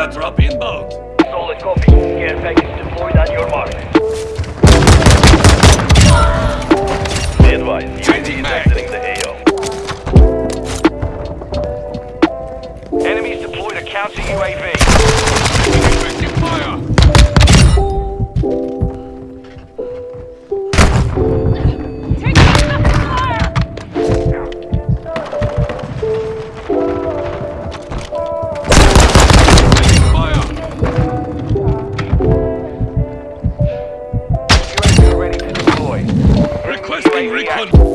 inbound. Solid copy. Care package deployed on your mark. Be advised, UAV is exiting the AO. Enemies deployed a counter UAV. Effective fire. Recon.